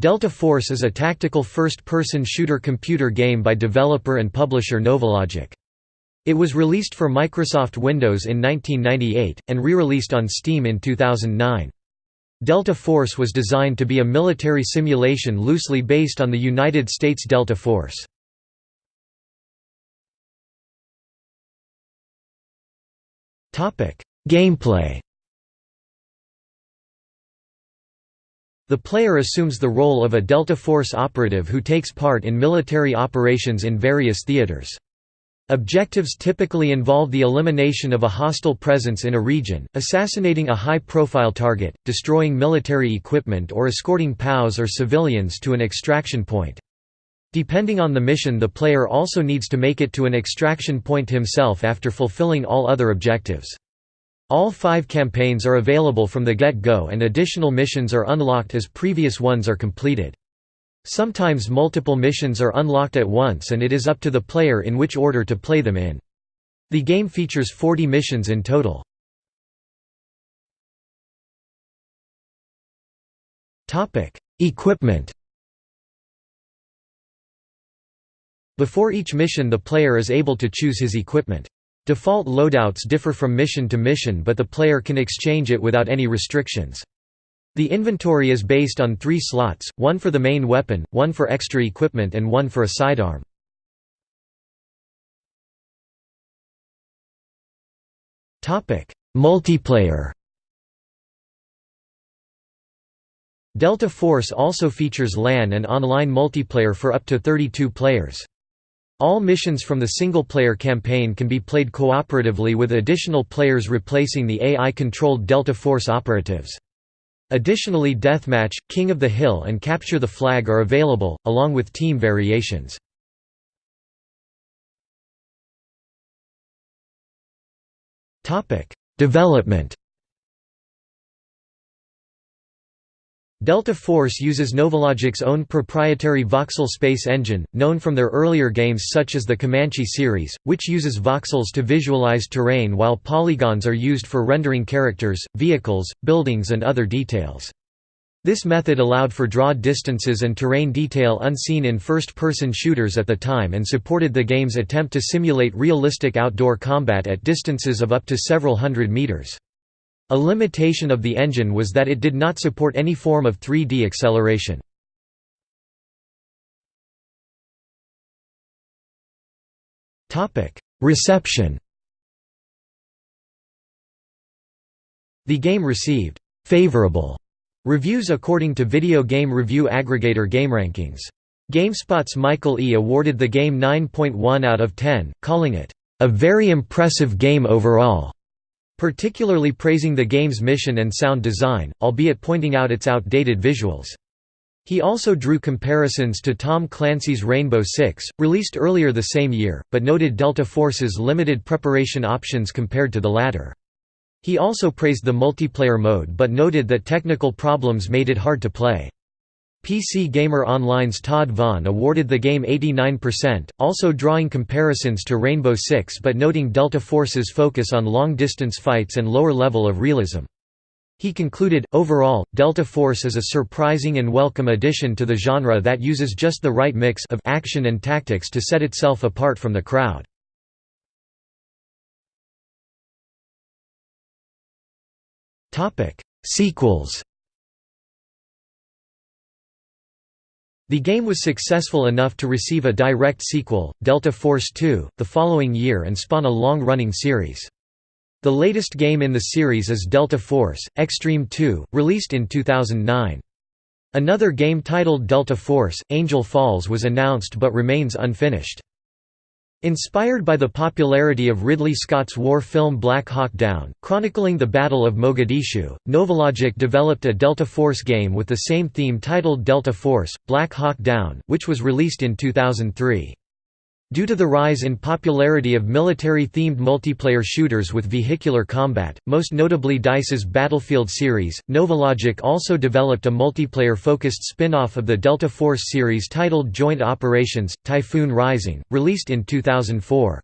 Delta Force is a tactical first-person shooter computer game by developer and publisher Novalogic. It was released for Microsoft Windows in 1998, and re-released on Steam in 2009. Delta Force was designed to be a military simulation loosely based on the United States Delta Force. Gameplay The player assumes the role of a Delta Force operative who takes part in military operations in various theaters. Objectives typically involve the elimination of a hostile presence in a region, assassinating a high-profile target, destroying military equipment or escorting POWs or civilians to an extraction point. Depending on the mission the player also needs to make it to an extraction point himself after fulfilling all other objectives. All five campaigns are available from the get-go and additional missions are unlocked as previous ones are completed. Sometimes multiple missions are unlocked at once and it is up to the player in which order to play them in. The game features 40 missions in total. Equipment Before each mission the player is able to choose his equipment. Default loadouts differ from mission to mission but the player can exchange it without any restrictions. The inventory is based on three slots, one for the main weapon, one for extra equipment and one for a sidearm. Multiplayer Delta Force also features LAN and online multiplayer for up to 32 players. All missions from the single-player campaign can be played cooperatively with additional players replacing the AI-controlled Delta Force operatives. Additionally Deathmatch, King of the Hill and Capture the Flag are available, along with team variations. Development Delta Force uses Novalogic's own proprietary voxel space engine, known from their earlier games such as the Comanche series, which uses voxels to visualize terrain while polygons are used for rendering characters, vehicles, buildings and other details. This method allowed for draw distances and terrain detail unseen in first-person shooters at the time and supported the game's attempt to simulate realistic outdoor combat at distances of up to several hundred meters. A limitation of the engine was that it did not support any form of 3D acceleration. Reception The game received «favorable» reviews according to video game review aggregator GameRankings. GameSpot's Michael E. awarded the game 9.1 out of 10, calling it, "...a very impressive game overall." Particularly praising the game's mission and sound design, albeit pointing out its outdated visuals. He also drew comparisons to Tom Clancy's Rainbow Six, released earlier the same year, but noted Delta Force's limited preparation options compared to the latter. He also praised the multiplayer mode but noted that technical problems made it hard to play. PC Gamer Online's Todd Vaughn awarded the game 89%, also drawing comparisons to Rainbow Six but noting Delta Force's focus on long-distance fights and lower level of realism. He concluded, overall, Delta Force is a surprising and welcome addition to the genre that uses just the right mix of action and tactics to set itself apart from the crowd. Sequels The game was successful enough to receive a direct sequel, Delta Force 2, the following year and spawn a long-running series. The latest game in the series is Delta Force, Extreme 2, released in 2009. Another game titled Delta Force, Angel Falls was announced but remains unfinished. Inspired by the popularity of Ridley Scott's war film Black Hawk Down, chronicling the Battle of Mogadishu, Novalogic developed a Delta Force game with the same theme titled Delta Force, Black Hawk Down, which was released in 2003. Due to the rise in popularity of military-themed multiplayer shooters with vehicular combat, most notably DICE's Battlefield series, Novalogic also developed a multiplayer-focused spin-off of the Delta Force series titled Joint Operations, Typhoon Rising, released in 2004.